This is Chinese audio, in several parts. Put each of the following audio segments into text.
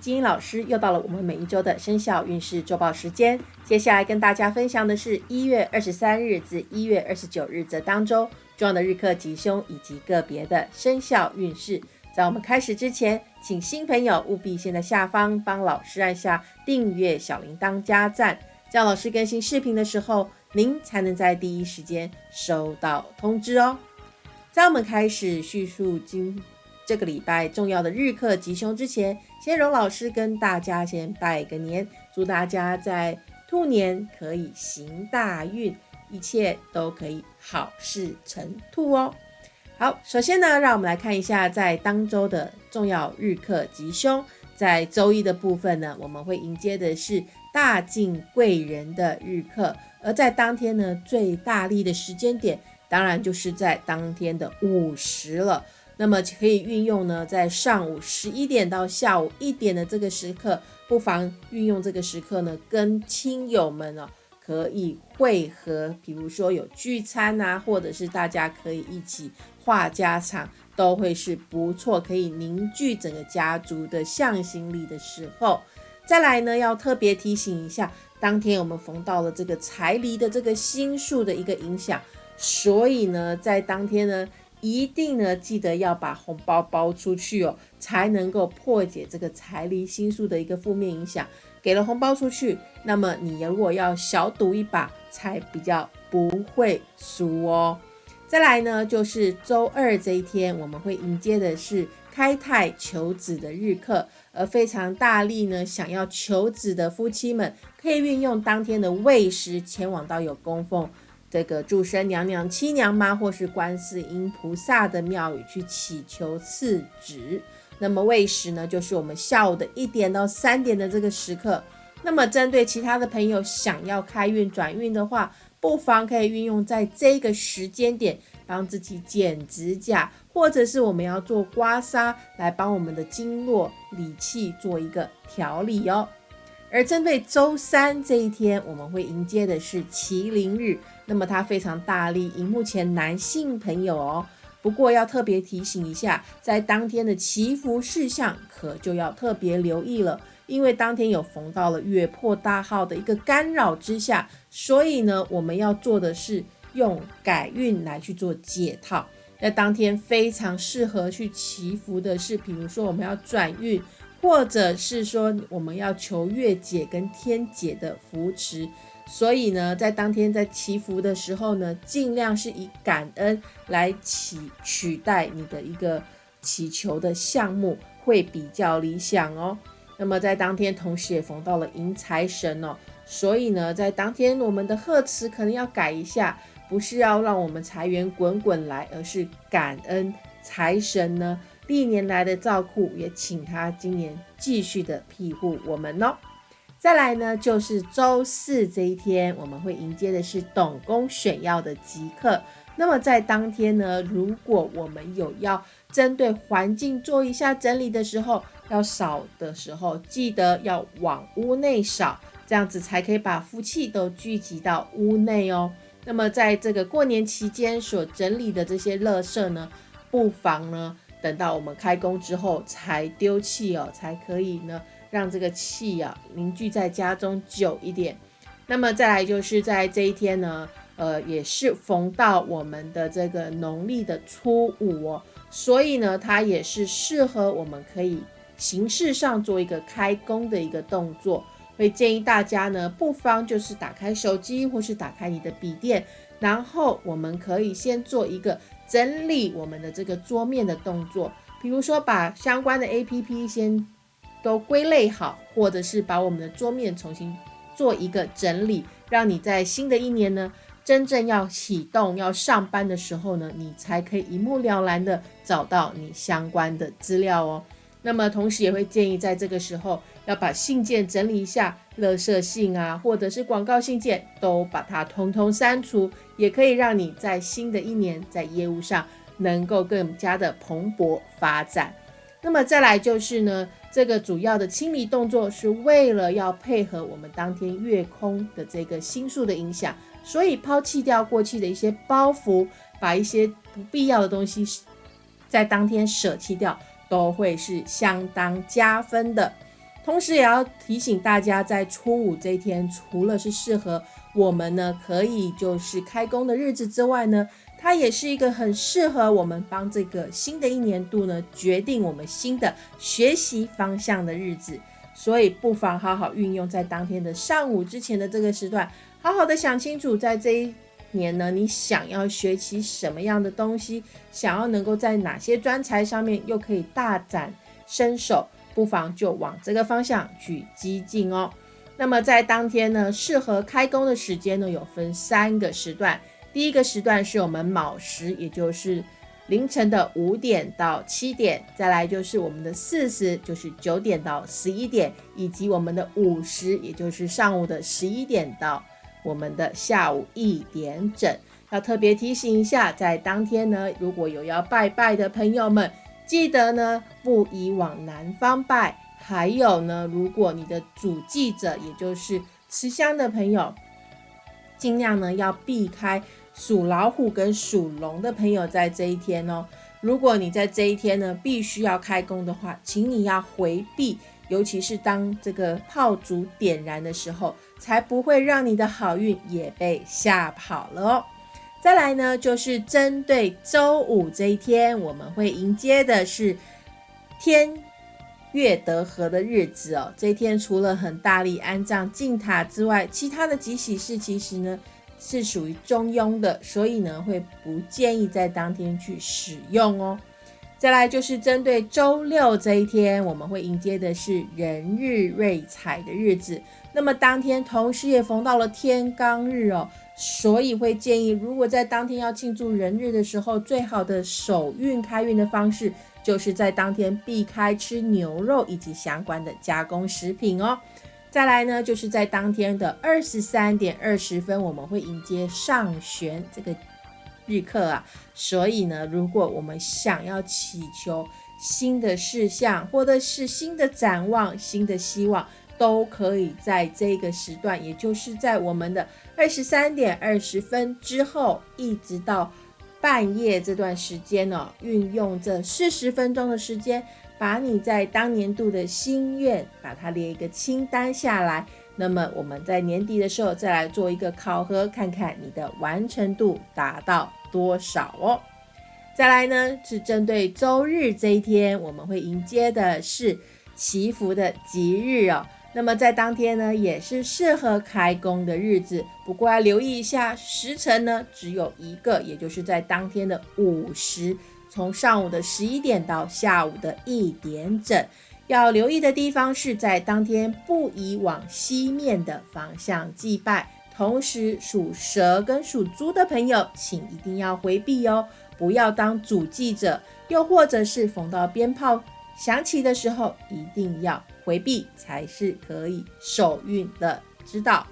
金英老师又到了我们每一周的生肖运势周报时间。接下来跟大家分享的是一月二十三日至一月二十九日这当周重要的日课吉凶以及个别的生肖运势。在我们开始之前，请新朋友务必先在下方帮老师按下订阅、小铃铛、加赞，这样老师更新视频的时候，您才能在第一时间收到通知哦。在我们开始叙述今这个礼拜重要的日课吉凶之前，先荣老师跟大家先拜个年，祝大家在兔年可以行大运，一切都可以好事成兔哦。好，首先呢，让我们来看一下在当周的重要日课吉凶。在周一的部分呢，我们会迎接的是大进贵人的日课，而在当天呢，最大力的时间点，当然就是在当天的午时了。那么可以运用呢，在上午十一点到下午一点的这个时刻，不妨运用这个时刻呢，跟亲友们哦可以会合，比如说有聚餐啊，或者是大家可以一起话家常，都会是不错，可以凝聚整个家族的向心力的时候。再来呢，要特别提醒一下，当天我们逢到了这个财离的这个星数的一个影响，所以呢，在当天呢。一定呢，记得要把红包包出去哦，才能够破解这个财离心术的一个负面影响。给了红包出去，那么你如果要小赌一把，才比较不会输哦。再来呢，就是周二这一天，我们会迎接的是开泰求子的日课，而非常大力呢，想要求子的夫妻们，可以运用当天的未时前往到有供奉。这个祝生娘娘、七娘妈或是观世音菩萨的庙宇去祈求赐子。那么未时呢，就是我们下午的一点到三点的这个时刻。那么针对其他的朋友想要开运转运的话，不妨可以运用在这个时间点，帮自己剪指甲，或者是我们要做刮痧，来帮我们的经络理气做一个调理哦。而针对周三这一天，我们会迎接的是麒麟日，那么它非常大力，迎目前男性朋友哦。不过要特别提醒一下，在当天的祈福事项，可就要特别留意了，因为当天有逢到了月破大号的一个干扰之下，所以呢，我们要做的是用改运来去做解套。在当天非常适合去祈福的是，比如说我们要转运。或者是说我们要求月姐跟天姐的扶持，所以呢，在当天在祈福的时候呢，尽量是以感恩来取取代你的一个祈求的项目，会比较理想哦。那么在当天同时也逢到了迎财神哦，所以呢，在当天我们的贺词可能要改一下，不是要让我们财源滚滚来，而是感恩财神呢。历年来的照顾，也请他今年继续的庇护我们哦。再来呢，就是周四这一天，我们会迎接的是董公选药的吉刻。那么在当天呢，如果我们有要针对环境做一下整理的时候，要扫的时候，记得要往屋内扫，这样子才可以把福气都聚集到屋内哦。那么在这个过年期间所整理的这些垃圾呢，不妨呢。等到我们开工之后才丢弃哦，才可以呢，让这个气啊凝聚在家中久一点。那么再来就是在这一天呢，呃，也是逢到我们的这个农历的初五哦，所以呢，它也是适合我们可以形式上做一个开工的一个动作。会建议大家呢，不妨就是打开手机或是打开你的笔电，然后我们可以先做一个。整理我们的这个桌面的动作，比如说把相关的 A P P 先都归类好，或者是把我们的桌面重新做一个整理，让你在新的一年呢，真正要启动要上班的时候呢，你才可以一目了然的找到你相关的资料哦。那么同时也会建议在这个时候要把信件整理一下，垃圾信啊，或者是广告信件都把它通通删除，也可以让你在新的一年在业务上能够更加的蓬勃发展。那么再来就是呢，这个主要的清理动作是为了要配合我们当天月空的这个星数的影响，所以抛弃掉过去的一些包袱，把一些不必要的东西在当天舍弃掉。都会是相当加分的。同时也要提醒大家，在初五这一天，除了是适合我们呢可以就是开工的日子之外呢，它也是一个很适合我们帮这个新的一年度呢决定我们新的学习方向的日子。所以不妨好好运用在当天的上午之前的这个时段，好好的想清楚，在这一年呢，你想要学习什么样的东西，想要能够在哪些专才上面又可以大展身手。不妨就往这个方向去激进哦。那么在当天呢，适合开工的时间呢，有分三个时段。第一个时段是我们卯时，也就是凌晨的五点到七点；再来就是我们的巳时，就是九点到十一点；以及我们的午时，也就是上午的十一点到我们的下午一点整。要特别提醒一下，在当天呢，如果有要拜拜的朋友们。记得呢，不宜往南方拜。还有呢，如果你的主祭者，也就是持香的朋友，尽量呢要避开属老虎跟属龙的朋友在这一天哦。如果你在这一天呢必须要开工的话，请你要回避，尤其是当这个炮竹点燃的时候，才不会让你的好运也被吓跑了哦。再来呢，就是针对周五这一天，我们会迎接的是天月得合的日子哦。这一天除了很大力安葬进塔之外，其他的吉喜事其实呢是属于中庸的，所以呢会不建议在当天去使用哦。再来就是针对周六这一天，我们会迎接的是人日瑞彩的日子。那么当天同时也逢到了天罡日哦。所以会建议，如果在当天要庆祝人日的时候，最好的首运开运的方式，就是在当天避开吃牛肉以及相关的加工食品哦。再来呢，就是在当天的二十三点二十分，我们会迎接上旋这个日课啊。所以呢，如果我们想要祈求新的事项，或者是新的展望、新的希望。都可以在这个时段，也就是在我们的二十三点二十分之后，一直到半夜这段时间呢，运用这四十分钟的时间，把你在当年度的心愿，把它列一个清单下来。那么我们在年底的时候再来做一个考核，看看你的完成度达到多少哦。再来呢，是针对周日这一天，我们会迎接的是祈福的吉日哦。那么在当天呢，也是适合开工的日子，不过要留意一下时辰呢，只有一个，也就是在当天的午时，从上午的十一点到下午的一点整。要留意的地方是在当天不宜往西面的方向祭拜，同时属蛇跟属猪的朋友，请一定要回避哦，不要当主祭者，又或者是逢到鞭炮响起的时候，一定要。回避才是可以受运的，知道。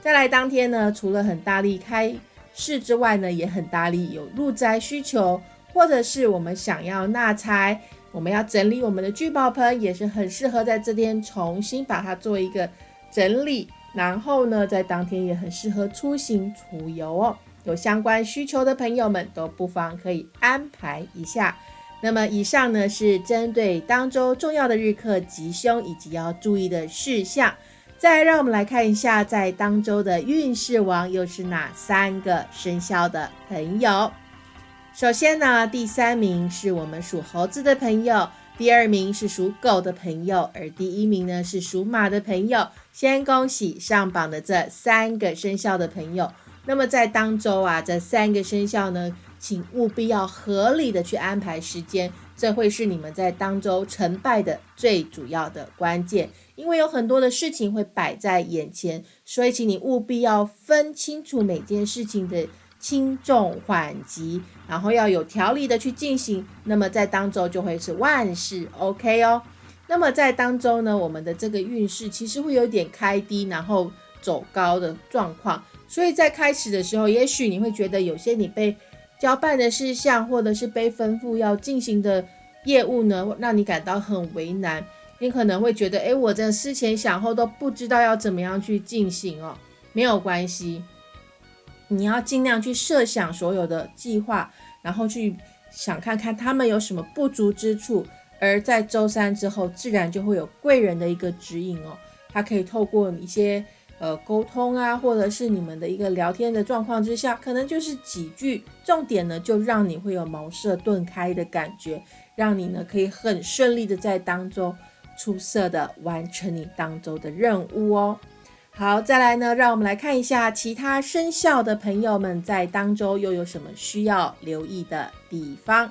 再来当天呢，除了很大力开市之外呢，也很大力有入宅需求，或者是我们想要纳财，我们要整理我们的聚宝盆，也是很适合在这天重新把它做一个整理。然后呢，在当天也很适合出行出游哦。有相关需求的朋友们都不妨可以安排一下。那么以上呢是针对当周重要的日课吉凶以及要注意的事项。再让我们来看一下，在当周的运势王又是哪三个生肖的朋友？首先呢，第三名是我们属猴子的朋友，第二名是属狗的朋友，而第一名呢是属马的朋友。先恭喜上榜的这三个生肖的朋友。那么在当周啊，这三个生肖呢？请务必要合理的去安排时间，这会是你们在当周成败的最主要的关键。因为有很多的事情会摆在眼前，所以请你务必要分清楚每件事情的轻重缓急，然后要有条理的去进行。那么在当周就会是万事 OK 哦。那么在当周呢，我们的这个运势其实会有点开低，然后走高的状况。所以在开始的时候，也许你会觉得有些你被交办的事项，或者是被吩咐要进行的业务呢，让你感到很为难。你可能会觉得，哎，我这思前想后都不知道要怎么样去进行哦。没有关系，你要尽量去设想所有的计划，然后去想看看他们有什么不足之处，而在周三之后，自然就会有贵人的一个指引哦，他可以透过一些呃沟通啊，或者是你们的一个聊天的状况之下，可能就是几句重点呢，就让你会有茅塞顿开的感觉，让你呢可以很顺利的在当中出色的完成你当周的任务哦。好，再来呢，让我们来看一下其他生肖的朋友们在当周又有什么需要留意的地方。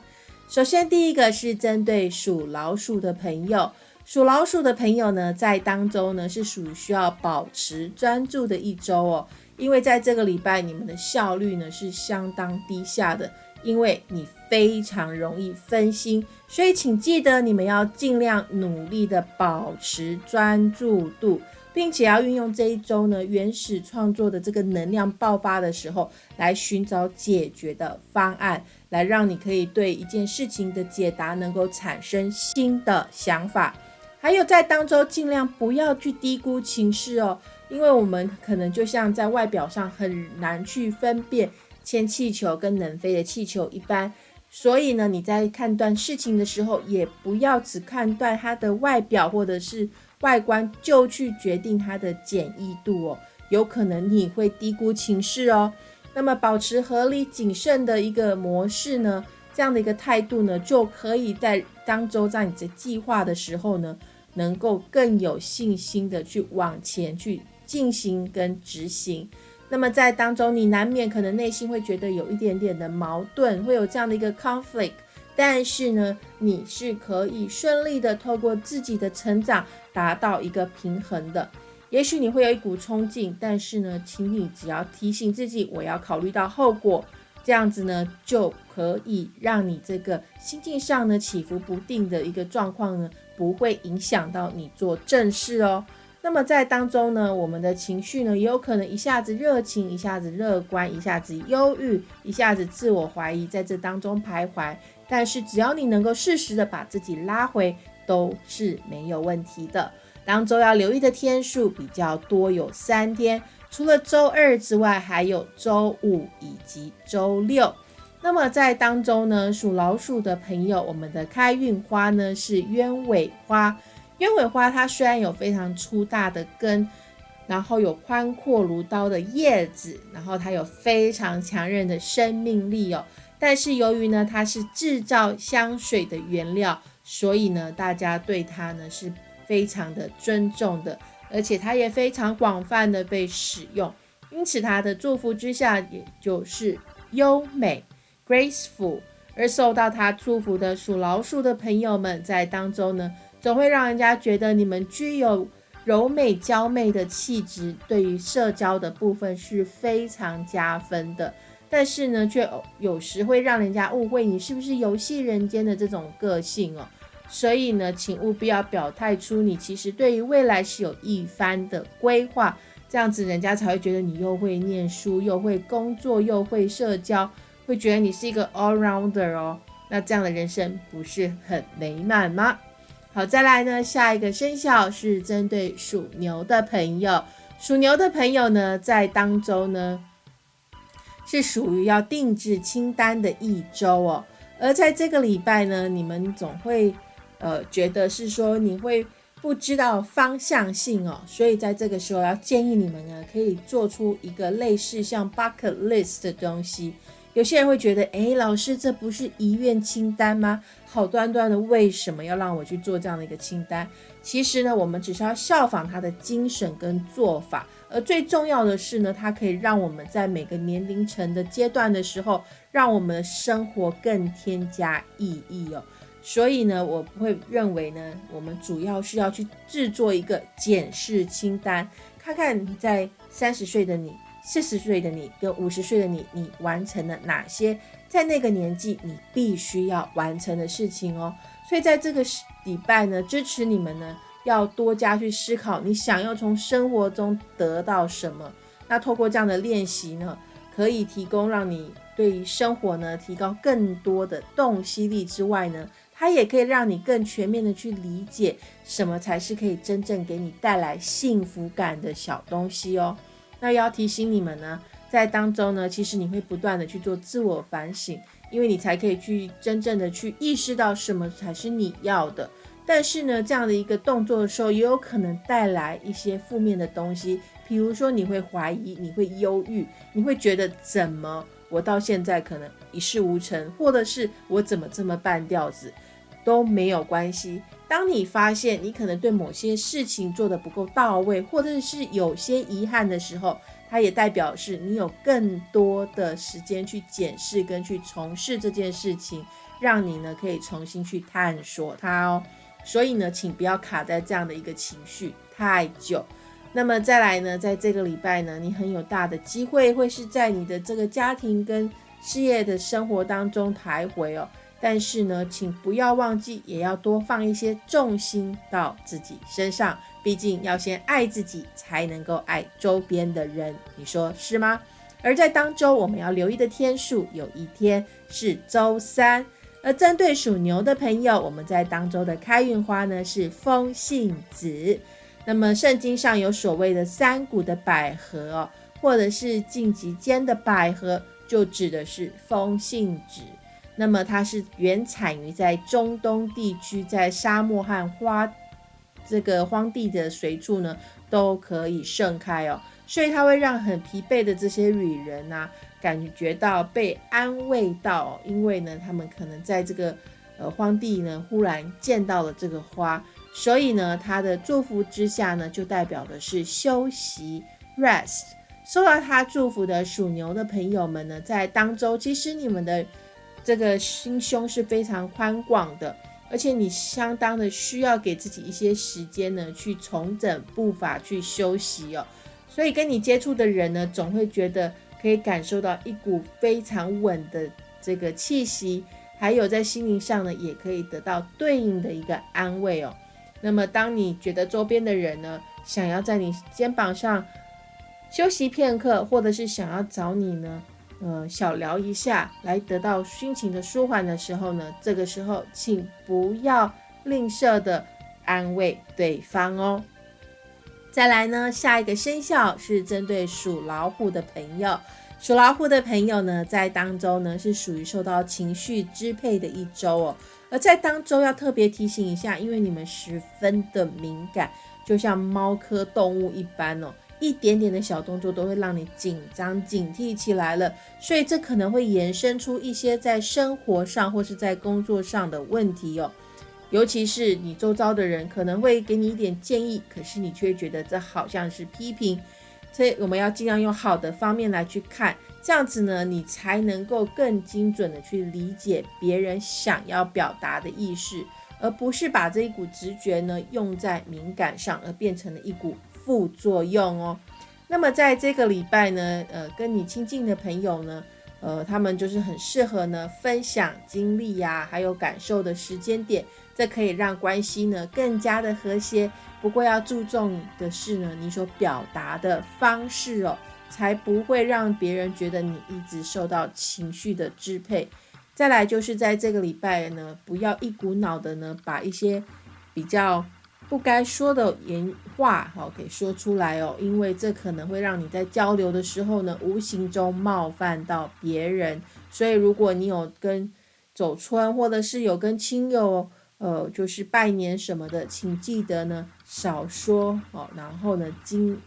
首先，第一个是针对属老鼠的朋友，属老鼠的朋友呢，在当周呢是属于需要保持专注的一周哦，因为在这个礼拜你们的效率呢是相当低下的，因为你非常容易分心，所以请记得你们要尽量努力的保持专注度。并且要运用这一周呢，原始创作的这个能量爆发的时候，来寻找解决的方案，来让你可以对一件事情的解答能够产生新的想法。还有在当周尽量不要去低估情势哦，因为我们可能就像在外表上很难去分辨铅气球跟能飞的气球一般，所以呢，你在判断事情的时候，也不要只判断它的外表或者是。外观就去决定它的简易度哦，有可能你会低估情势哦。那么保持合理谨慎的一个模式呢，这样的一个态度呢，就可以在当周在你的计划的时候呢，能够更有信心的去往前去进行跟执行。那么在当中，你难免可能内心会觉得有一点点的矛盾，会有这样的一个 conflict。但是呢，你是可以顺利的透过自己的成长达到一个平衡的。也许你会有一股冲劲，但是呢，请你只要提醒自己，我要考虑到后果，这样子呢，就可以让你这个心境上呢起伏不定的一个状况呢，不会影响到你做正事哦。那么在当中呢，我们的情绪呢，也有可能一下子热情，一下子乐观，一下子忧郁，一下子自我怀疑，在这当中徘徊。但是只要你能够适时的把自己拉回，都是没有问题的。当周要留意的天数比较多，有三天，除了周二之外，还有周五以及周六。那么在当中呢，属老鼠的朋友，我们的开运花呢是鸢尾花。鸢尾花它虽然有非常粗大的根，然后有宽阔如刀的叶子，然后它有非常强韧的生命力哦。但是由于呢，它是制造香水的原料，所以呢，大家对它呢是非常的尊重的，而且它也非常广泛的被使用。因此，它的祝福之下，也就是优美 （graceful）。而受到他祝福的属老鼠的朋友们，在当中呢，总会让人家觉得你们具有柔美娇媚的气质，对于社交的部分是非常加分的。但是呢，却有时会让人家误会你是不是游戏人间的这种个性哦。所以呢，请务必要表态出你其实对于未来是有一番的规划，这样子人家才会觉得你又会念书，又会工作，又会社交，会觉得你是一个 all rounder 哦。那这样的人生不是很美满吗？好，再来呢，下一个生肖是针对属牛的朋友，属牛的朋友呢，在当周呢。是属于要定制清单的一周哦，而在这个礼拜呢，你们总会呃觉得是说你会不知道方向性哦，所以在这个时候要建议你们呢，可以做出一个类似像 bucket list 的东西。有些人会觉得，哎，老师，这不是遗愿清单吗？好端端的，为什么要让我去做这样的一个清单？其实呢，我们只是要效仿他的精神跟做法，而最重要的是呢，它可以让我们在每个年龄层的阶段的时候，让我们的生活更添加意义哦。所以呢，我不会认为呢，我们主要是要去制作一个检视清单，看看你在三十岁的你。四十岁的你跟五十岁的你，你完成了哪些在那个年纪你必须要完成的事情哦？所以在这个礼拜呢，支持你们呢，要多加去思考你想要从生活中得到什么。那透过这样的练习呢，可以提供让你对于生活呢提高更多的洞悉力之外呢，它也可以让你更全面的去理解什么才是可以真正给你带来幸福感的小东西哦。那要提醒你们呢，在当中呢，其实你会不断的去做自我反省，因为你才可以去真正的去意识到什么才是你要的。但是呢，这样的一个动作的时候，也有可能带来一些负面的东西，比如说你会怀疑，你会忧郁，你会觉得怎么我到现在可能一事无成，或者是我怎么这么半吊子，都没有关系。当你发现你可能对某些事情做得不够到位，或者是有些遗憾的时候，它也代表是你有更多的时间去检视跟去从事这件事情，让你呢可以重新去探索它哦。所以呢，请不要卡在这样的一个情绪太久。那么再来呢，在这个礼拜呢，你很有大的机会会是在你的这个家庭跟事业的生活当中徘徊哦。但是呢，请不要忘记，也要多放一些重心到自己身上。毕竟要先爱自己，才能够爱周边的人。你说是吗？而在当周我们要留意的天数，有一天是周三。而针对属牛的朋友，我们在当周的开运花呢是风信子。那么圣经上有所谓的三股的百合哦，或者是荆棘间的百合，就指的是风信子。那么它是原产于在中东地区，在沙漠和花这个荒地的随处呢都可以盛开哦，所以它会让很疲惫的这些旅人呐。感觉到被安慰到，因为呢，他们可能在这个呃荒地呢，忽然见到了这个花，所以呢，他的祝福之下呢，就代表的是休息 （rest）。受到他祝福的属牛的朋友们呢，在当周其实你们的这个心胸是非常宽广的，而且你相当的需要给自己一些时间呢，去重整步伐，去休息哦。所以跟你接触的人呢，总会觉得。可以感受到一股非常稳的这个气息，还有在心灵上呢，也可以得到对应的一个安慰哦。那么，当你觉得周边的人呢，想要在你肩膀上休息片刻，或者是想要找你呢，呃，小聊一下，来得到心情的舒缓的时候呢，这个时候请不要吝啬的安慰对方哦。再来呢，下一个生肖是针对属老虎的朋友。属老虎的朋友呢，在当周呢是属于受到情绪支配的一周哦。而在当周要特别提醒一下，因为你们十分的敏感，就像猫科动物一般哦，一点点的小动作都会让你紧张警惕起来了。所以这可能会延伸出一些在生活上或是在工作上的问题哦。尤其是你周遭的人可能会给你一点建议，可是你却觉得这好像是批评，所以我们要尽量用好的方面来去看，这样子呢，你才能够更精准的去理解别人想要表达的意思，而不是把这一股直觉呢用在敏感上，而变成了一股副作用哦。那么在这个礼拜呢，呃，跟你亲近的朋友呢，呃，他们就是很适合呢分享经历呀，还有感受的时间点。这可以让关系呢更加的和谐。不过要注重的是呢，你所表达的方式哦，才不会让别人觉得你一直受到情绪的支配。再来就是在这个礼拜呢，不要一股脑的呢把一些比较不该说的言话哈给说出来哦，因为这可能会让你在交流的时候呢，无形中冒犯到别人。所以如果你有跟走村，或者是有跟亲友。呃，就是拜年什么的，请记得呢少说哦，然后呢精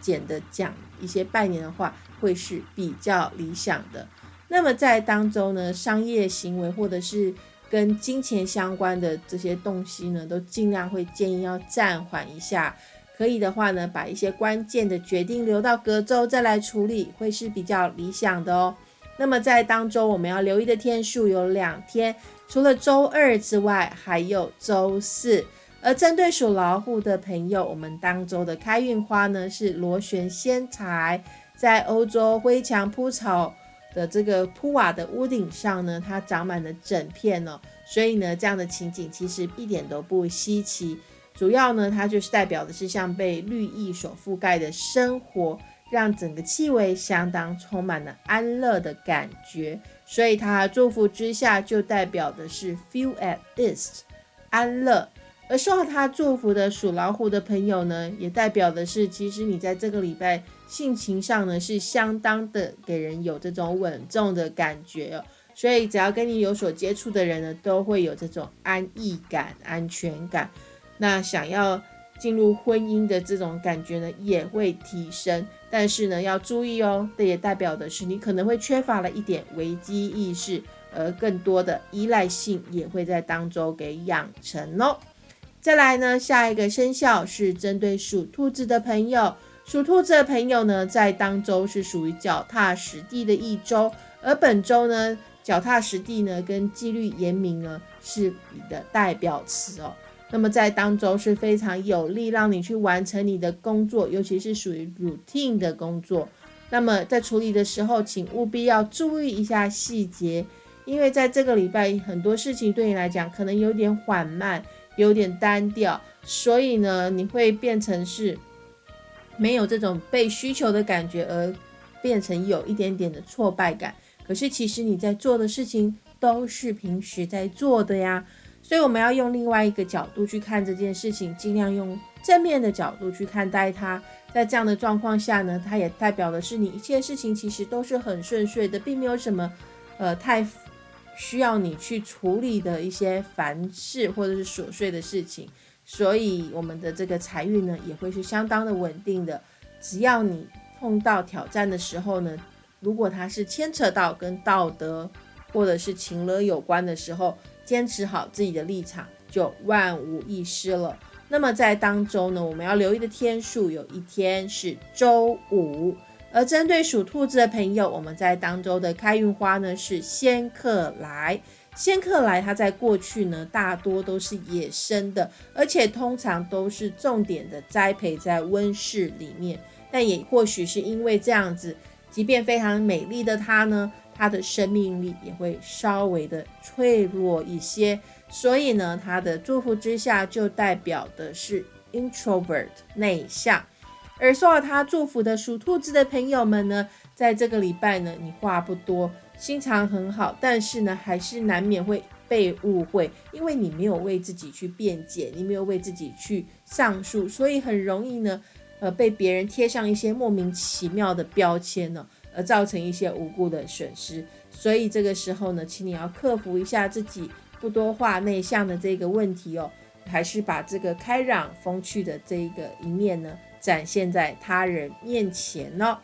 简的讲一些拜年的话，会是比较理想的。那么在当中呢，商业行为或者是跟金钱相关的这些东西呢，都尽量会建议要暂缓一下。可以的话呢，把一些关键的决定留到隔周再来处理，会是比较理想的哦。那么在当中我们要留意的天数有两天。除了周二之外，还有周四。而针对属老虎的朋友，我们当周的开运花呢是螺旋仙材。在欧洲灰墙铺草的这个铺瓦的屋顶上呢，它长满了整片哦。所以呢，这样的情景其实一点都不稀奇。主要呢，它就是代表的是像被绿意所覆盖的生活。让整个气味相当充满了安乐的感觉，所以它祝福之下就代表的是 feel at ease，安乐。而受到他祝福的属老虎的朋友呢，也代表的是其实你在这个礼拜性情上呢是相当的给人有这种稳重的感觉哦。所以只要跟你有所接触的人呢，都会有这种安逸感、安全感。那想要进入婚姻的这种感觉呢，也会提升。但是呢，要注意哦，这也代表的是你可能会缺乏了一点危机意识，而更多的依赖性也会在当中给养成哦。再来呢，下一个生肖是针对属兔子的朋友。属兔子的朋友呢，在当周是属于脚踏实地的一周，而本周呢，脚踏实地呢，跟纪律严明呢，是你的代表词哦。那么在当周是非常有利，让你去完成你的工作，尤其是属于 routine 的工作。那么在处理的时候，请务必要注意一下细节，因为在这个礼拜很多事情对你来讲可能有点缓慢，有点单调，所以呢，你会变成是。没有这种被需求的感觉，而变成有一点点的挫败感。可是其实你在做的事情都是平时在做的呀，所以我们要用另外一个角度去看这件事情，尽量用正面的角度去看待它。在这样的状况下呢，它也代表的是你一切事情其实都是很顺遂的，并没有什么呃太需要你去处理的一些烦事或者是琐碎的事情。所以我们的这个财运呢，也会是相当的稳定的。只要你碰到挑战的时候呢，如果它是牵扯到跟道德或者是情乐有关的时候，坚持好自己的立场，就万无一失了。那么在当周呢，我们要留意的天数有一天是周五。而针对属兔子的朋友，我们在当周的开运花呢是仙客来。仙客来，它在过去呢，大多都是野生的，而且通常都是重点的栽培在温室里面。但也或许是因为这样子，即便非常美丽的它呢，它的生命力也会稍微的脆弱一些。所以呢，它的祝福之下就代表的是 introvert 内向。而受到他祝福的属兔子的朋友们呢，在这个礼拜呢，你话不多。心肠很好，但是呢，还是难免会被误会，因为你没有为自己去辩解，你没有为自己去上诉，所以很容易呢，呃，被别人贴上一些莫名其妙的标签呢，而造成一些无辜的损失。所以这个时候呢，请你要克服一下自己不多话、内向的这个问题哦，还是把这个开朗风趣的这一个一面呢，展现在他人面前哦。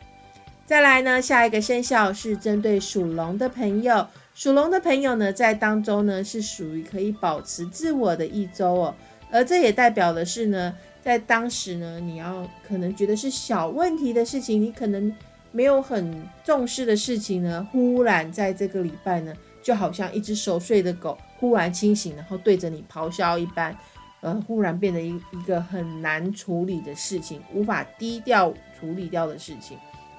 再来呢，下一个生肖是针对属龙的朋友。属龙的朋友呢，在当中呢是属于可以保持自我的一周哦。而这也代表的是呢，在当时呢，你要可能觉得是小问题的事情，你可能没有很重视的事情呢，忽然在这个礼拜呢，就好像一只熟睡的狗忽然清醒，然后对着你咆哮一般，呃，忽然变得一一个很难处理的事情，无法低调处理掉的事情。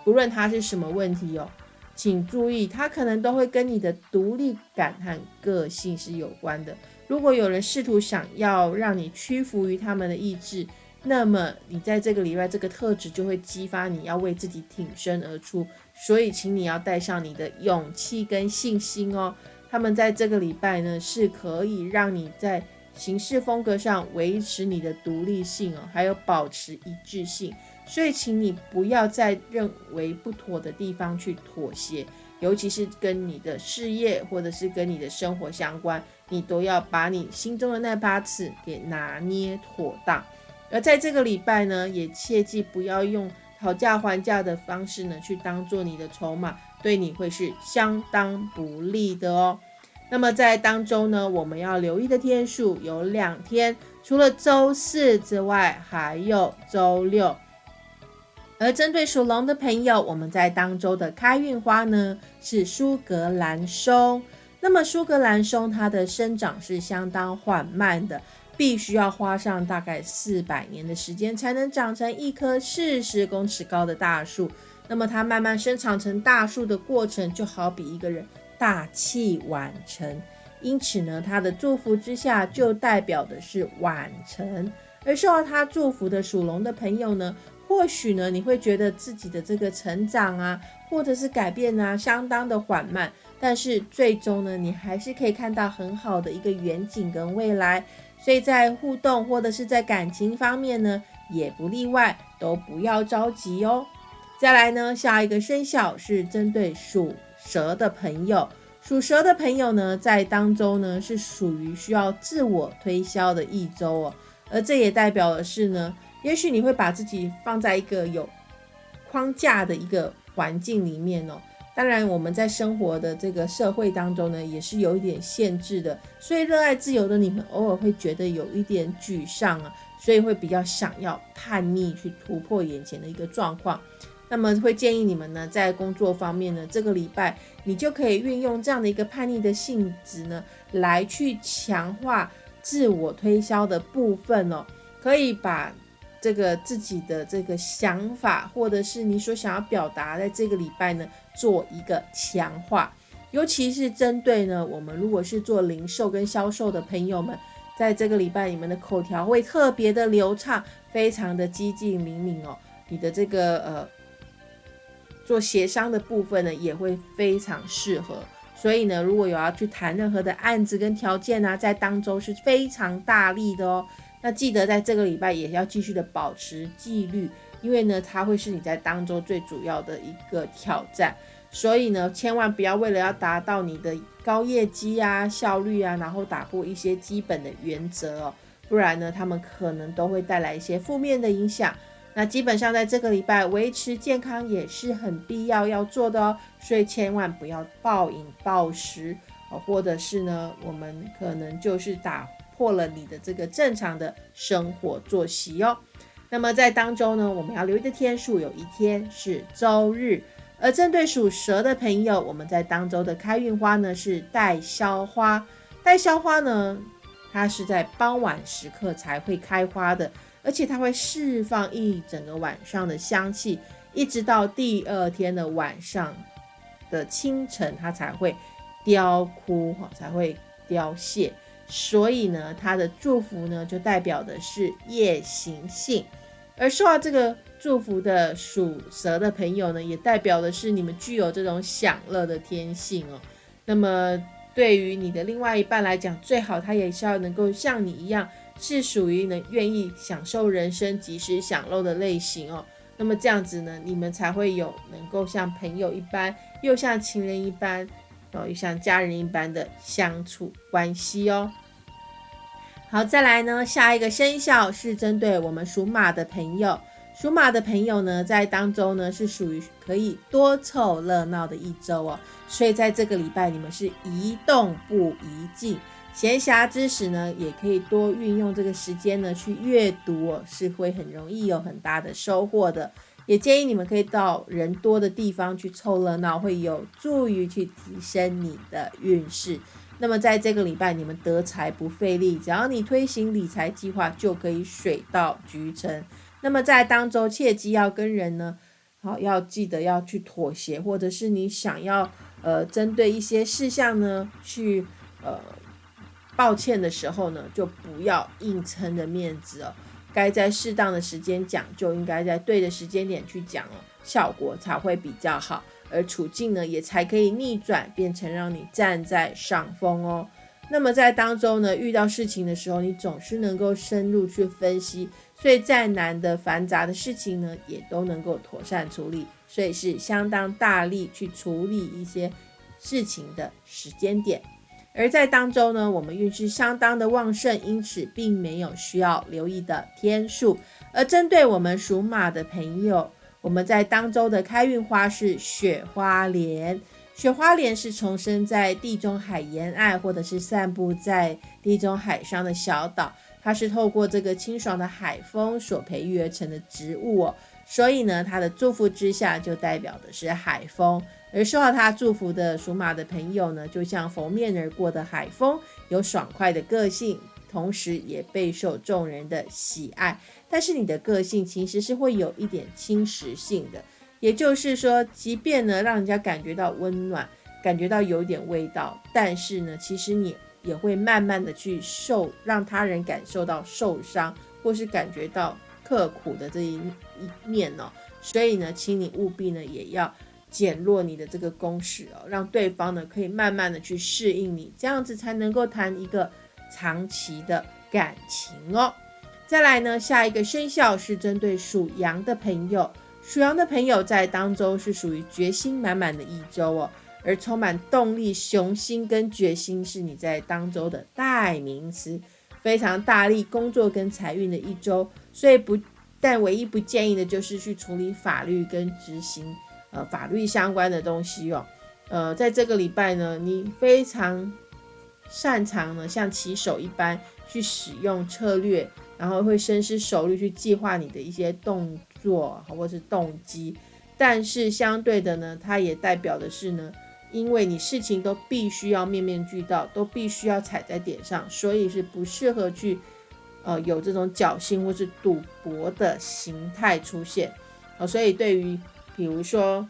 不论它是什么问题哦，请注意，它可能都会跟你的独立感和个性是有关的。如果有人试图想要让你屈服于他们的意志，那么你在这个礼拜这个特质就会激发你要为自己挺身而出。所以，请你要带上你的勇气跟信心哦。他们在这个礼拜呢，是可以让你在行事风格上维持你的独立性哦，还有保持一致性。所以，请你不要在认为不妥的地方去妥协，尤其是跟你的事业或者是跟你的生活相关，你都要把你心中的那把尺给拿捏妥当。而在这个礼拜呢，也切记不要用讨价还价的方式呢去当做你的筹码，对你会是相当不利的哦。那么在当中呢，我们要留意的天数有两天，除了周四之外，还有周六。而针对属龙的朋友，我们在当周的开运花呢是苏格兰松。那么苏格兰松它的生长是相当缓慢的，必须要花上大概四百年的时间才能长成一棵四十公尺高的大树。那么它慢慢生长成大树的过程，就好比一个人大器晚成。因此呢，它的祝福之下就代表的是晚成。而受到他祝福的属龙的朋友呢？或许呢，你会觉得自己的这个成长啊，或者是改变啊，相当的缓慢。但是最终呢，你还是可以看到很好的一个远景跟未来。所以在互动或者是在感情方面呢，也不例外，都不要着急哦。再来呢，下一个生肖是针对属蛇的朋友。属蛇的朋友呢，在当周呢是属于需要自我推销的一周哦，而这也代表的是呢，也许你会把自己放在一个有框架的一个环境里面哦。当然，我们在生活的这个社会当中呢，也是有一点限制的。所以，热爱自由的你们偶尔会觉得有一点沮丧啊，所以会比较想要叛逆去突破眼前的一个状况。那么，会建议你们呢，在工作方面呢，这个礼拜你就可以运用这样的一个叛逆的性质呢，来去强化自我推销的部分哦，可以把。这个自己的这个想法，或者是你所想要表达，在这个礼拜呢，做一个强化，尤其是针对呢，我们如果是做零售跟销售的朋友们，在这个礼拜，你们的口条会特别的流畅，非常的激进灵敏哦。你的这个呃，做协商的部分呢，也会非常适合。所以呢，如果有要去谈任何的案子跟条件呢，在当周是非常大力的哦。那记得在这个礼拜也要继续的保持纪律，因为呢，它会是你在当中最主要的一个挑战。所以呢，千万不要为了要达到你的高业绩啊、效率啊，然后打破一些基本的原则哦，不然呢，他们可能都会带来一些负面的影响。那基本上在这个礼拜维持健康也是很必要要做的哦，所以千万不要暴饮暴食哦，或者是呢，我们可能就是打。破了你的这个正常的生活作息哦。那么在当中呢，我们要留意的天数有一天是周日。而针对属蛇的朋友，我们在当周的开运花呢是带销花。带销花呢，它是在傍晚时刻才会开花的，而且它会释放一整个晚上的香气，一直到第二天的晚上的清晨，它才会凋枯哈，才会凋谢。所以呢，他的祝福呢，就代表的是夜行性，而受到这个祝福的属蛇的朋友呢，也代表的是你们具有这种享乐的天性哦。那么对于你的另外一半来讲，最好他也是要能够像你一样，是属于能愿意享受人生、及时享乐的类型哦。那么这样子呢，你们才会有能够像朋友一般，又像情人一般。哦，又像家人一般的相处关系哦。好，再来呢，下一个生肖是针对我们属马的朋友。属马的朋友呢，在当中呢是属于可以多凑热闹的一周哦。所以在这个礼拜，你们是一动不宜静，闲暇之时呢，也可以多运用这个时间呢去阅读哦，是会很容易有很大的收获的。也建议你们可以到人多的地方去凑热闹，会有助于去提升你的运势。那么在这个礼拜，你们得财不费力，只要你推行理财计划，就可以水到渠成。那么在当周，切记要跟人呢，好要记得要去妥协，或者是你想要呃针对一些事项呢去呃抱歉的时候呢，就不要硬撑着面子哦。该在适当的时间讲，就应该在对的时间点去讲哦，效果才会比较好，而处境呢也才可以逆转，变成让你站在上风哦。那么在当中呢，遇到事情的时候，你总是能够深入去分析，所以再难的繁杂的事情呢，也都能够妥善处理，所以是相当大力去处理一些事情的时间点。而在当周呢，我们运势相当的旺盛，因此并没有需要留意的天数。而针对我们属马的朋友，我们在当周的开运花是雪花莲。雪花莲是重生在地中海沿岸，或者是散布在地中海上的小岛。它是透过这个清爽的海风所培育而成的植物哦，所以呢，它的祝福之下就代表的是海风。而受到他祝福的属马的朋友呢，就像拂面而过的海风，有爽快的个性，同时也备受众人的喜爱。但是你的个性其实是会有一点侵蚀性的，也就是说，即便呢让人家感觉到温暖，感觉到有点味道，但是呢，其实你也会慢慢的去受，让他人感受到受伤，或是感觉到刻苦的这一一面哦。所以呢，请你务必呢也要。减弱你的这个攻势哦，让对方呢可以慢慢的去适应你，这样子才能够谈一个长期的感情哦。再来呢，下一个生肖是针对属羊的朋友，属羊的朋友在当周是属于决心满满的一周哦，而充满动力、雄心跟决心是你在当周的代名词，非常大力工作跟财运的一周。所以不但唯一不建议的就是去处理法律跟执行呃法律相关的东西哦。呃，在这个礼拜呢，你非常擅长呢，像棋手一般去使用策略，然后会深思熟虑去计划你的一些动作或是动机。但是相对的呢，它也代表的是呢，因为你事情都必须要面面俱到，都必须要踩在点上，所以是不适合去呃有这种侥幸或是赌博的形态出现。哦，所以对于比如说。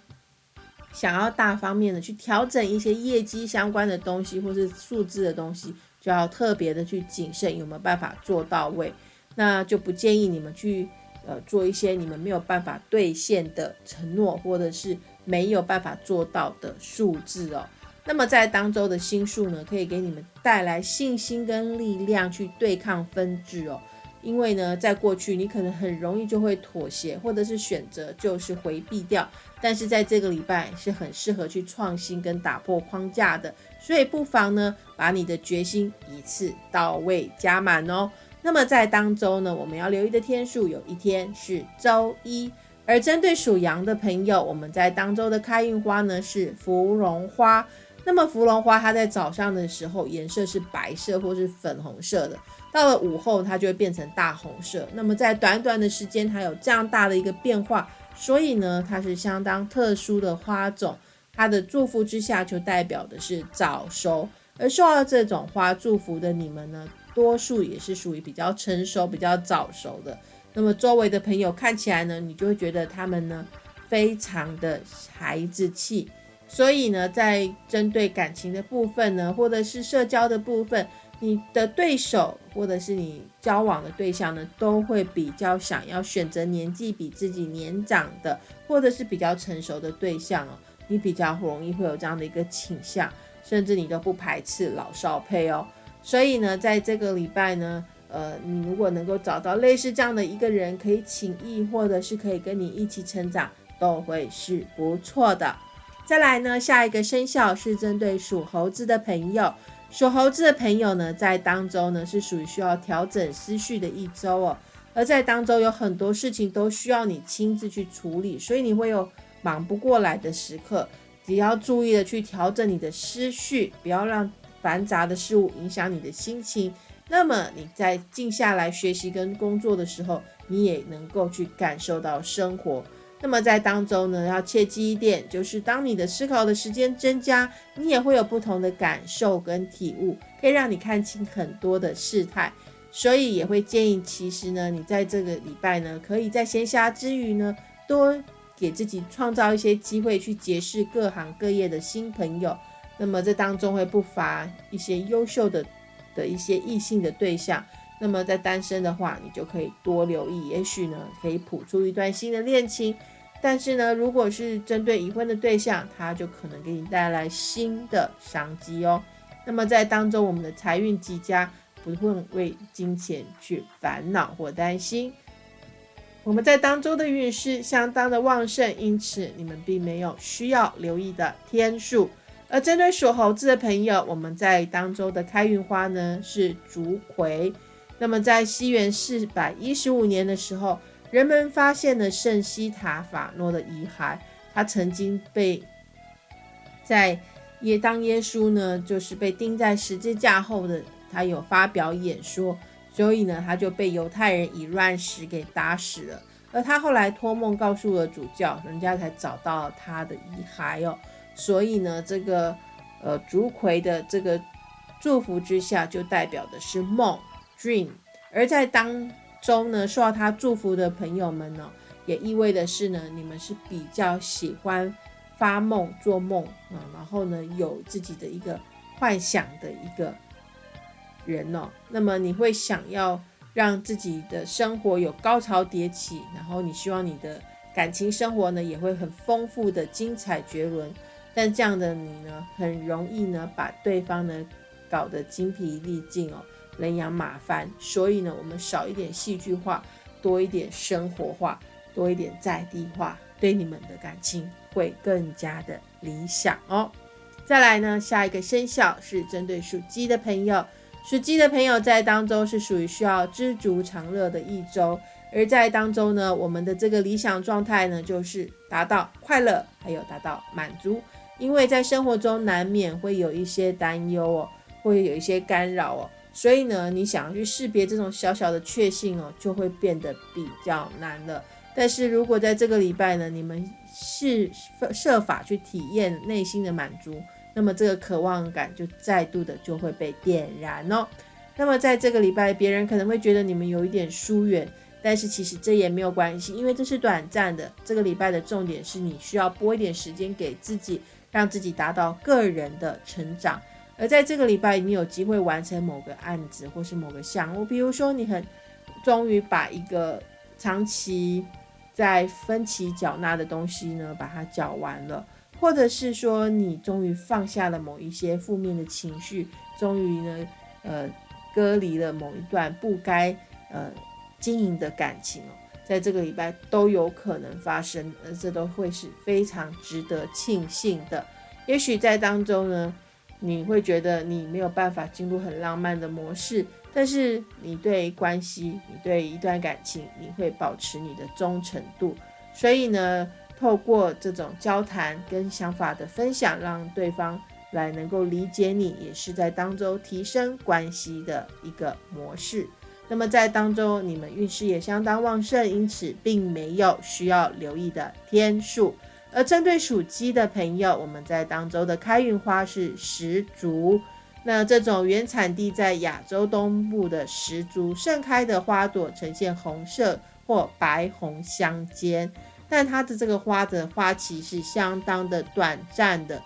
想要大方面的去调整一些业绩相关的东西，或是数字的东西，就要特别的去谨慎，有没有办法做到位？那就不建议你们去呃做一些你们没有办法兑现的承诺，或者是没有办法做到的数字哦。那么在当周的星数呢，可以给你们带来信心跟力量去对抗分治哦。因为呢，在过去你可能很容易就会妥协，或者是选择就是回避掉。但是在这个礼拜是很适合去创新跟打破框架的，所以不妨呢把你的决心一次到位加满哦。那么在当周呢，我们要留意的天数有一天是周一，而针对属羊的朋友，我们在当周的开运花呢是芙蓉花。那么芙蓉花它在早上的时候颜色是白色或是粉红色的，到了午后它就会变成大红色。那么在短短的时间它有这样大的一个变化。所以呢，它是相当特殊的花种，它的祝福之下就代表的是早熟。而受到这种花祝福的你们呢，多数也是属于比较成熟、比较早熟的。那么周围的朋友看起来呢，你就会觉得他们呢非常的孩子气。所以呢，在针对感情的部分呢，或者是社交的部分。你的对手或者是你交往的对象呢，都会比较想要选择年纪比自己年长的，或者是比较成熟的对象哦。你比较容易会有这样的一个倾向，甚至你都不排斥老少配哦。所以呢，在这个礼拜呢，呃，你如果能够找到类似这样的一个人，可以请益，或者是可以跟你一起成长，都会是不错的。再来呢，下一个生肖是针对属猴子的朋友。属猴子的朋友呢，在当周呢是属于需要调整思绪的一周哦，而在当周有很多事情都需要你亲自去处理，所以你会有忙不过来的时刻，只要注意的去调整你的思绪，不要让繁杂的事物影响你的心情。那么你在静下来学习跟工作的时候，你也能够去感受到生活。那么在当中呢，要切记一点，就是当你的思考的时间增加，你也会有不同的感受跟体悟，可以让你看清很多的事态。所以也会建议，其实呢，你在这个礼拜呢，可以在闲暇之余呢，多给自己创造一些机会，去结识各行各业的新朋友。那么这当中会不乏一些优秀的的一些异性的对象。那么在单身的话，你就可以多留意，也许呢可以谱出一段新的恋情。但是呢，如果是针对已婚的对象，他就可能给你带来新的商机哦。那么在当中，我们的财运极佳，不会为金钱去烦恼或担心。我们在当中的运势相当的旺盛，因此你们并没有需要留意的天数。而针对属猴子的朋友，我们在当中的开运花呢是竹葵。那么在西元四百一十五年的时候，人们发现了圣西塔法诺的遗骸。他曾经被在耶当耶稣呢，就是被钉在十字架后的，他有发表演说，所以呢，他就被犹太人以乱石给打死了。而他后来托梦告诉了主教，人家才找到他的遗骸哦。所以呢，这个呃竹葵的这个祝福之下，就代表的是梦。Dream，而在当中呢，受到他祝福的朋友们呢，也意味的是呢，你们是比较喜欢发梦、做梦啊，然后呢，有自己的一个幻想的一个人哦。那么你会想要让自己的生活有高潮迭起，然后你希望你的感情生活呢，也会很丰富的精彩绝伦。但这样的你呢，很容易呢，把对方呢搞得精疲力尽哦。人仰马翻，所以呢，我们少一点戏剧化，多一点生活化，多一点在地化，对你们的感情会更加的理想哦。再来呢，下一个生肖是针对属鸡的朋友，属鸡的朋友在当中是属于需要知足常乐的一周，而在当中呢，我们的这个理想状态呢，就是达到快乐，还有达到满足，因为在生活中难免会有一些担忧哦，会有一些干扰哦，所以呢，你想要去识别这种小小的确幸哦，就会变得比较难了。但是如果在这个礼拜呢，你们是设法去体验内心的满足。那么这个渴望感就再度的就会被点燃哦。那么在这个礼拜，别人可能会觉得你们有一点疏远，但是其实这也没有关系，因为这是短暂的。这个礼拜的重点是你需要拨一点时间给自己，让自己达到个人的成长。而在这个礼拜，你有机会完成某个案子或是某个项目，比如说你很终于把一个长期在分期缴纳的东西呢，把它缴完了。或者是说，你终于放下了某一些负面的情绪，终于呢，呃，割离了某一段不该呃经营的感情哦，在这个礼拜都有可能发生，而这都会是非常值得庆幸的。也许在当中呢，你会觉得你没有办法进入很浪漫的模式，但是你对关系，你对一段感情，你会保持你的忠诚度，所以呢。透过这种交谈跟想法的分享，让对方来能够理解你，也是在当中提升关系的一个模式。那么在当中，你们运势也相当旺盛，因此并没有需要留意的天数。而针对属鸡的朋友，我们在当中的开运花是石竹。那这种原产地在亚洲东部的石竹盛开的花朵，呈现红色或白红相间。但它的这个花的花期是相当的短暂的，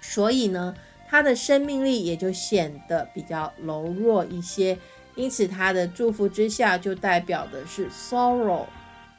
所以呢，它的生命力也就显得比较柔弱一些。因此，它的祝福之下就代表的是 sorrow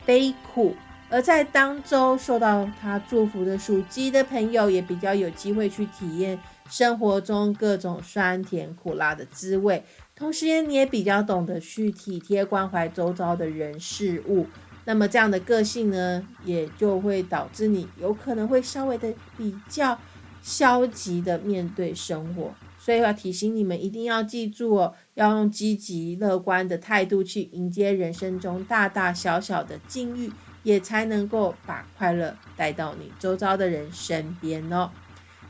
悲苦。而在当周受到他祝福的属鸡的朋友，也比较有机会去体验生活中各种酸甜苦辣的滋味。同时，你也比较懂得去体贴关怀周遭的人事物。那么这样的个性呢，也就会导致你有可能会稍微的比较消极的面对生活，所以要提醒你们一定要记住哦，要用积极乐观的态度去迎接人生中大大小小的境遇，也才能够把快乐带到你周遭的人身边哦。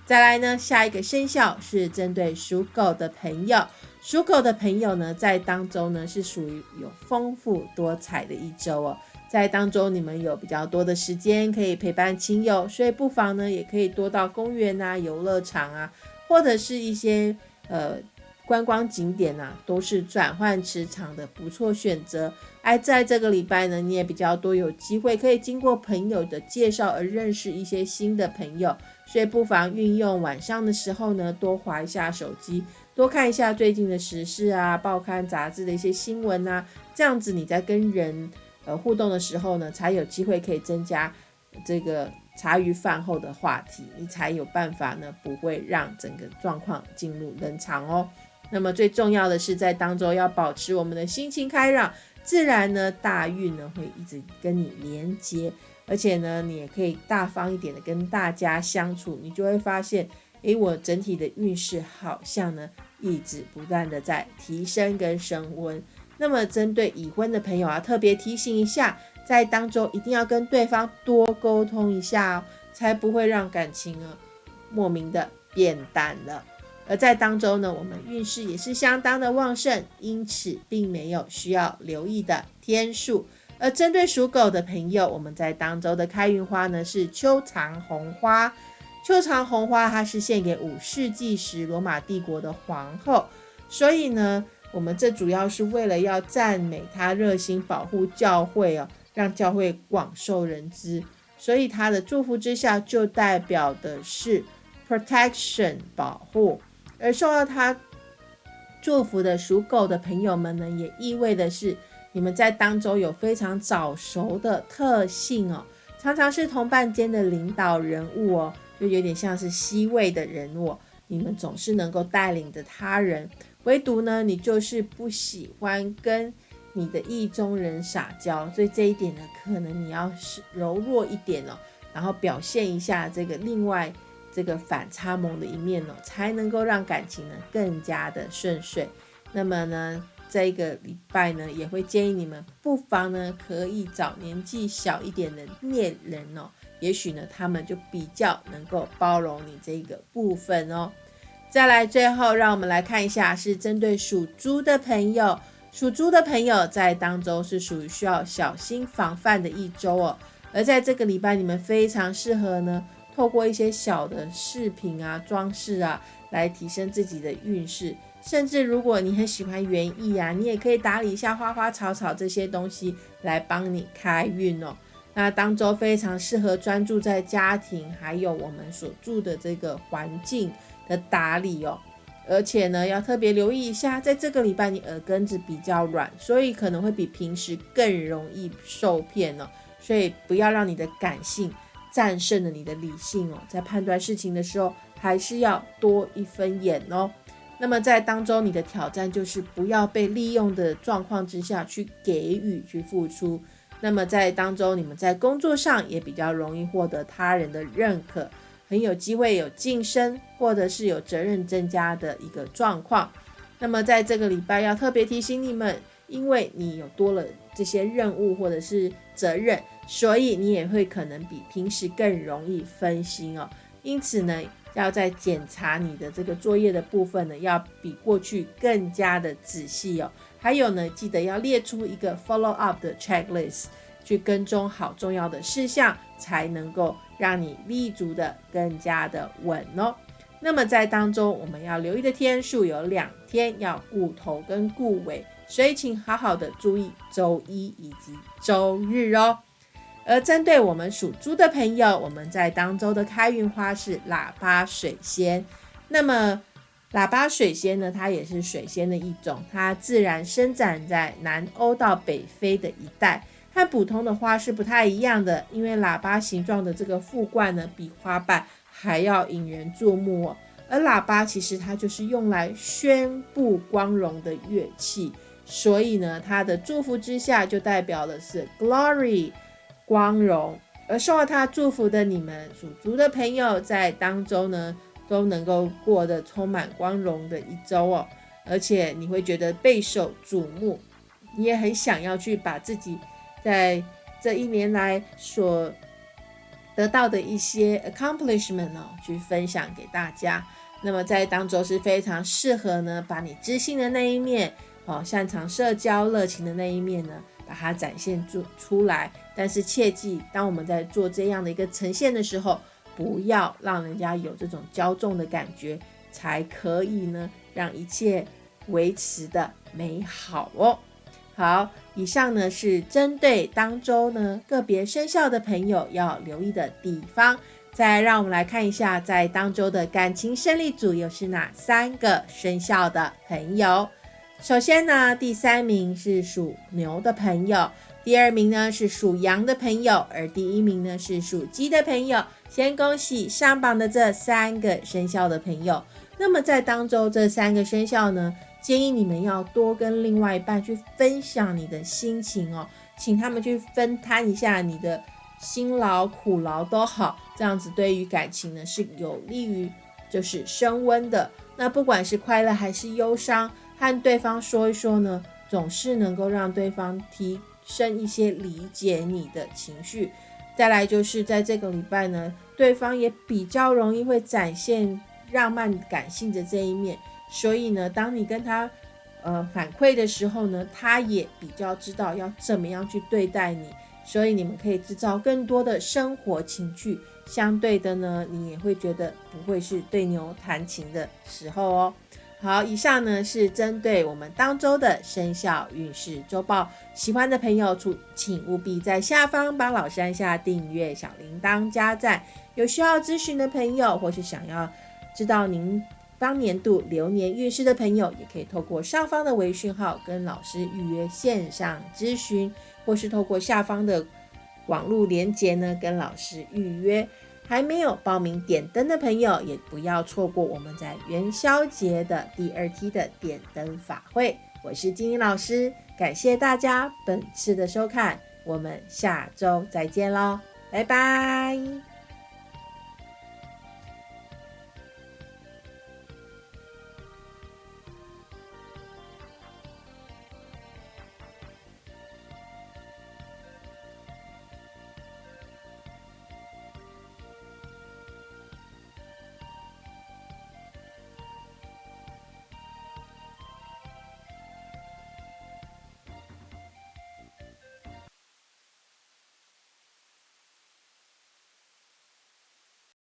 再来呢，下一个生肖是针对属狗的朋友，属狗的朋友呢，在当中呢是属于有丰富多彩的一周哦。在当中，你们有比较多的时间可以陪伴亲友，所以不妨呢，也可以多到公园啊、游乐场啊，或者是一些呃观光景点啊，都是转换磁场的不错选择。而在这个礼拜呢，你也比较多有机会可以经过朋友的介绍而认识一些新的朋友，所以不妨运用晚上的时候呢，多划一下手机，多看一下最近的时事啊、报刊杂志的一些新闻啊，这样子你在跟人。呃，互动的时候呢，才有机会可以增加这个茶余饭后的话题，你才有办法呢，不会让整个状况进入冷场哦。那么最重要的是，在当中要保持我们的心情开朗，自然呢，大运呢会一直跟你连接，而且呢，你也可以大方一点的跟大家相处，你就会发现，诶，我整体的运势好像呢，一直不断的在提升跟升温。那么，针对已婚的朋友啊，特别提醒一下，在当中一定要跟对方多沟通一下哦，才不会让感情啊莫名的变淡了。而在当中呢，我们运势也是相当的旺盛，因此并没有需要留意的天数。而针对属狗的朋友，我们在当周的开运花呢是秋长红花。秋长红花它是献给五世纪时罗马帝国的皇后，所以呢。我们这主要是为了要赞美他热心保护教会哦，让教会广受人知，所以他的祝福之下就代表的是 protection 保护，而受到他祝福的属狗的朋友们呢，也意味的是你们在当中有非常早熟的特性哦，常常是同伴间的领导人物哦，就有点像是 C 位的人物，你们总是能够带领着他人。唯独呢，你就是不喜欢跟你的意中人撒娇，所以这一点呢，可能你要是柔弱一点哦，然后表现一下这个另外这个反差萌的一面哦，才能够让感情呢更加的顺遂。那么呢，这个礼拜呢，也会建议你们不妨呢可以找年纪小一点的恋人哦，也许呢他们就比较能够包容你这个部分哦。再来，最后让我们来看一下，是针对属猪的朋友，属猪的朋友在当中是属于需要小心防范的一周哦。而在这个礼拜，你们非常适合呢。透过一些小的饰品啊、装饰啊，来提升自己的运势。甚至如果你很喜欢园艺啊，你也可以打理一下花花草草这些东西来帮你开运哦。那当周非常适合专注在家庭还有我们所住的这个环境的打理哦。而且呢，要特别留意一下，在这个礼拜你耳根子比较软，所以可能会比平时更容易受骗哦。所以不要让你的感性。战胜了你的理性哦，在判断事情的时候，还是要多一分眼哦。那么在当中，你的挑战就是不要被利用的状况之下去给予、去付出。那么在当中，你们在工作上也比较容易获得他人的认可，很有机会有晋升或者是有责任增加的一个状况。那么在这个礼拜，要特别提醒你们，因为你有多了这些任务或者是责任。所以你也会可能比平时更容易分心哦，因此呢，要在检查你的这个作业的部分呢，要比过去更加的仔细哦。还有呢，记得要列出一个 follow up 的 checklist，去跟踪好重要的事项，才能够让你立足的更加的稳哦。那么在当中，我们要留意的天数有两天，要顾头跟顾尾，所以请好好的注意周一以及周日哦。而针对我们属猪的朋友，我们在当周的开运花是喇叭水仙。那么，喇叭水仙呢，它也是水仙的一种，它自然生长在南欧到北非的一带，和普通的花是不太一样的。因为喇叭形状的这个副冠呢，比花瓣还要引人注目哦。而喇叭其实它就是用来宣布光荣的乐器，所以呢，它的祝福之下就代表的是 glory。光荣，而受到他祝福的你们属猪的朋友，在当中呢都能够过得充满光荣的一周哦，而且你会觉得备受瞩目，你也很想要去把自己在这一年来所得到的一些 accomplishment 哦，去分享给大家。那么在当中是非常适合呢，把你知性的那一面哦，擅长社交、热情的那一面呢。把它展现出出来，但是切记，当我们在做这样的一个呈现的时候，不要让人家有这种骄纵的感觉，才可以呢，让一切维持的美好哦。好，以上呢是针对当周呢个别生肖的朋友要留意的地方。再让我们来看一下，在当周的感情胜利组又是哪三个生肖的朋友。首先呢，第三名是属牛的朋友，第二名呢是属羊的朋友，而第一名呢是属鸡的朋友。先恭喜上榜的这三个生肖的朋友。那么在当中这三个生肖呢，建议你们要多跟另外一半去分享你的心情哦，请他们去分摊一下你的辛劳苦劳都好，这样子对于感情呢是有利于就是升温的。那不管是快乐还是忧伤。和对方说一说呢，总是能够让对方提升一些理解你的情绪。再来就是在这个礼拜呢，对方也比较容易会展现浪漫感性的这一面，所以呢，当你跟他呃反馈的时候呢，他也比较知道要怎么样去对待你，所以你们可以制造更多的生活情趣。相对的呢，你也会觉得不会是对牛弹琴的时候哦。好，以上呢是针对我们当周的生肖运势周报。喜欢的朋友，请务必在下方帮老师按下订阅、小铃铛、加赞。有需要咨询的朋友，或是想要知道您当年度流年运势的朋友，也可以透过上方的微讯号跟老师预约线上咨询，或是透过下方的网络连接呢跟老师预约。还没有报名点灯的朋友，也不要错过我们在元宵节的第二期的点灯法会。我是金英老师，感谢大家本次的收看，我们下周再见喽，拜拜。